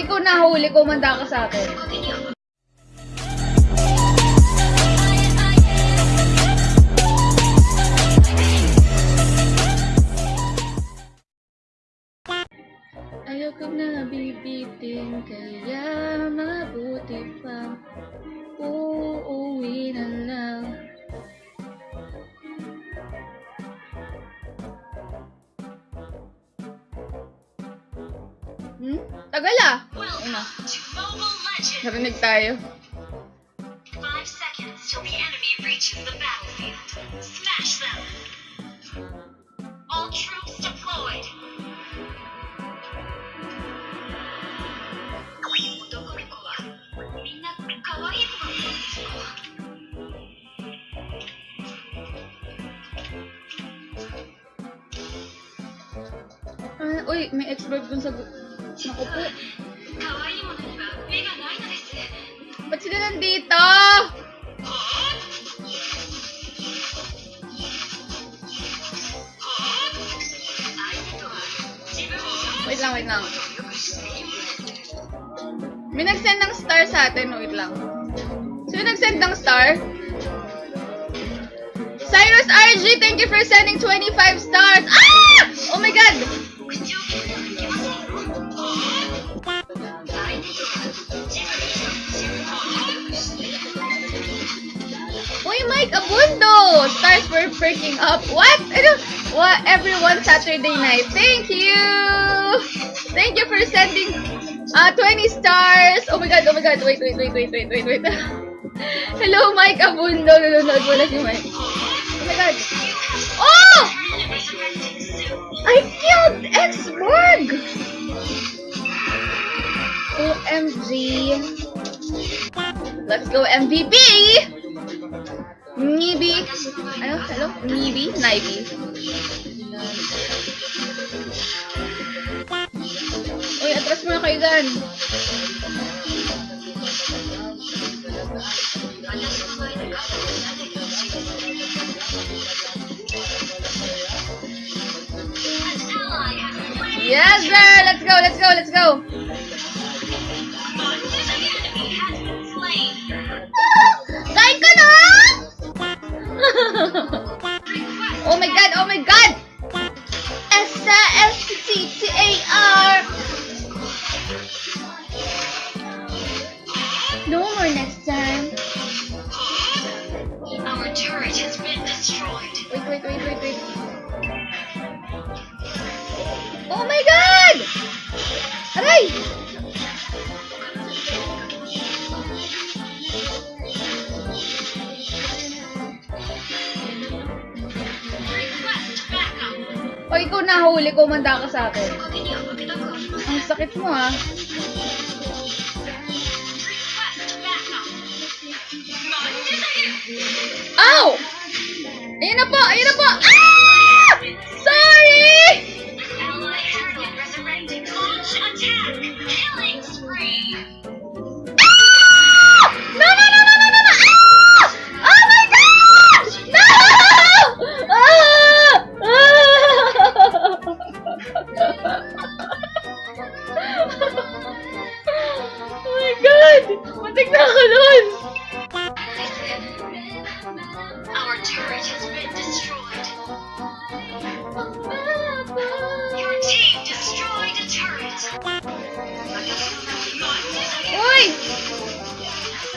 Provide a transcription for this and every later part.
ikaw nahuli, kumanda ka sa akin. Ayoko na bibitin, kaya mabuti pa uuwi na lang. Hmm? Tagal ah! una. Narinig tayo. All troops deployed! Ah, uy, may ex-verb dun sa... Naku. Ba't sila nandito? Wait lang, wait lang. May nag-send ng star sa atin. Wait lang. Sino nag-send ng star? Cyrus RG, thank you for sending 25 stars. Ah! Oh my God! を Uy, Mike Abundo! Stars were freaking up. What? Ano? What? Everyone Saturday night. Thank you! Thank you for sending uh, 20 stars. Oh my god, oh my god. Wait, wait, wait, wait, wait, wait, wait. Hello, Mike Abundo. Nanonood mo na si Mike. Oh my god. Oh! I killed X-Borg! OMG. Let's go MVP! Nibi. Ano? Hello? Nibi? Nibi. Uy, atras mo na kayo dyan. Yes, sir! Let's go, let's go, let's go! oh my god, oh my god! S-A-S-T-T-A-R Pag ikaw nahuli, kumanda ka sa akin. Ang sakit mo ah. Ow! Ayun na po! Ayun na po! Ah! What the hell is nun! Our turret has been destroyed. Your team destroyed a turret. Uy!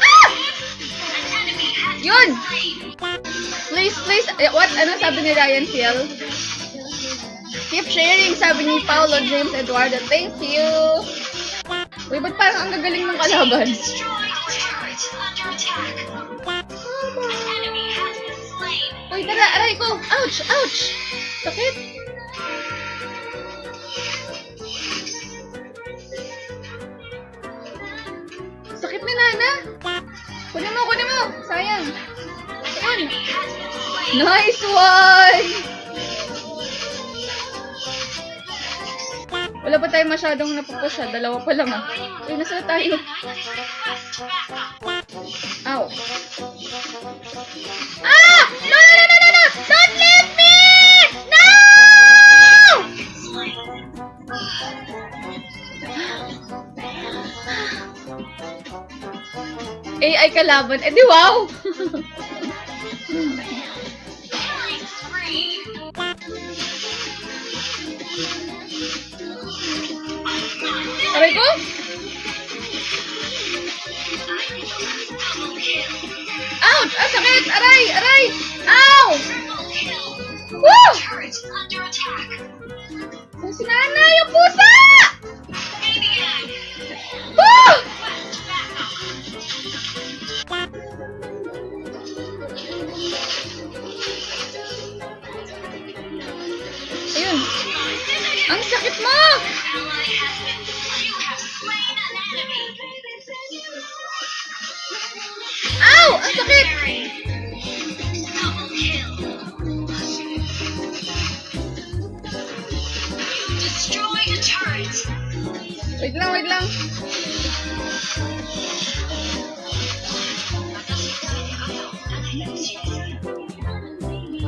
Ah! Yun! Please, please, what? Ano sabi ni Ryan Phil? Keep sharing, sabi ni Paolo James Eduardo. Thank you! Uy, ba't parang ang gagaling ng kalaban? Uy, tara, aray ko! Ouch! Ouch! Sakit! Sakit ni Nana! Kunin mo, kunin mo! Sayang! Slain. Nice one! Wala pa tayo masyadong napupusya. Dalawa pa lang ah. Uy, nasa na tayo? Ow. Ah! No, no, no, no, no! Don't leave me! No! AI kalaban. Eh di wow! sakit! Aray! Aray! Ang sakit! Legendary. Double kill. You destroyed a turret. Wait lang, wait lang.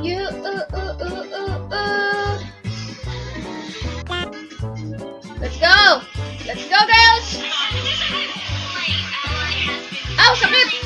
You, uh, uh, uh, uh, uh. Let's go! Let's go, girls! Ow, sakit!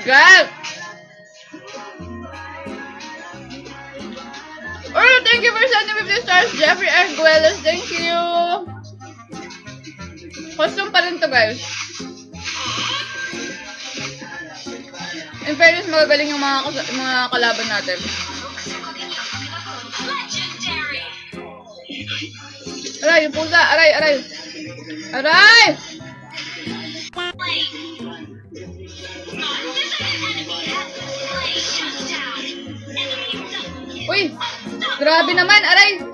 God! Oh, thank you for sending 50 stars, Jeffrey Arguelles. Thank you! Costume pa rin to, guys. In fairness, magagaling yung mga, mga kalaban natin. Aray, yung pusa! Aray, aray! Aray! Uy! Grabe naman! Aray!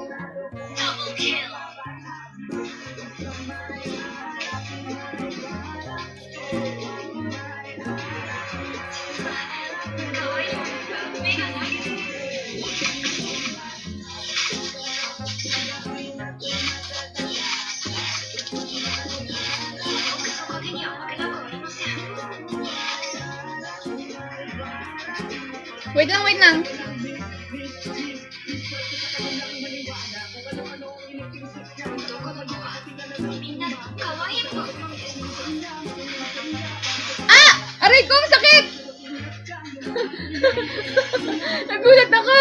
Wait lang, wait lang. Ah! Aray ko! Sakit! Nagulat ako!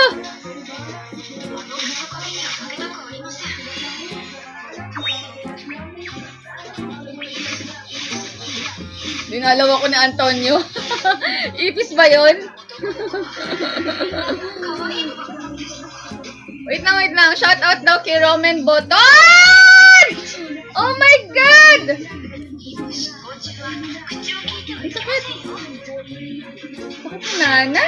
Dinalaw ako ni Antonio. Ipis ba yun? wait lang, wait lang. Shout out daw kay Roman Boton! Oh my God! Bakit si Nana?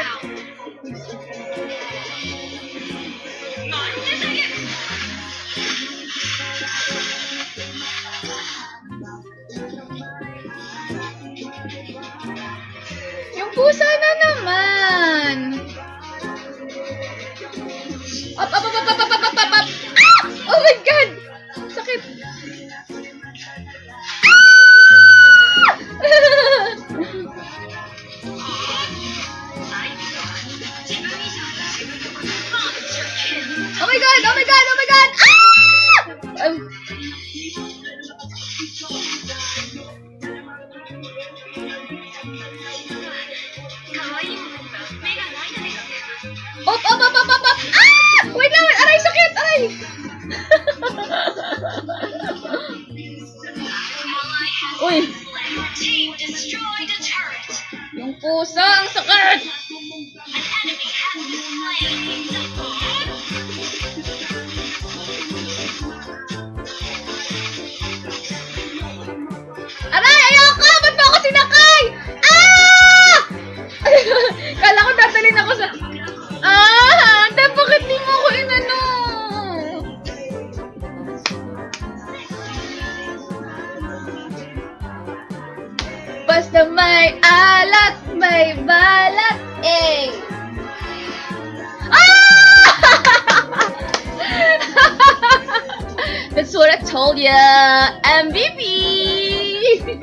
Yung pusa na naman. Team destroyed a turret. yung pusa, ang sakit! An enemy has been slain. Balat, eh! Ah! That's what I told ya! MVP!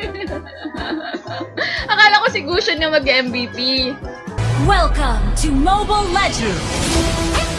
Akala ko si Gushon yung mag-MVP. Welcome to Mobile Legends!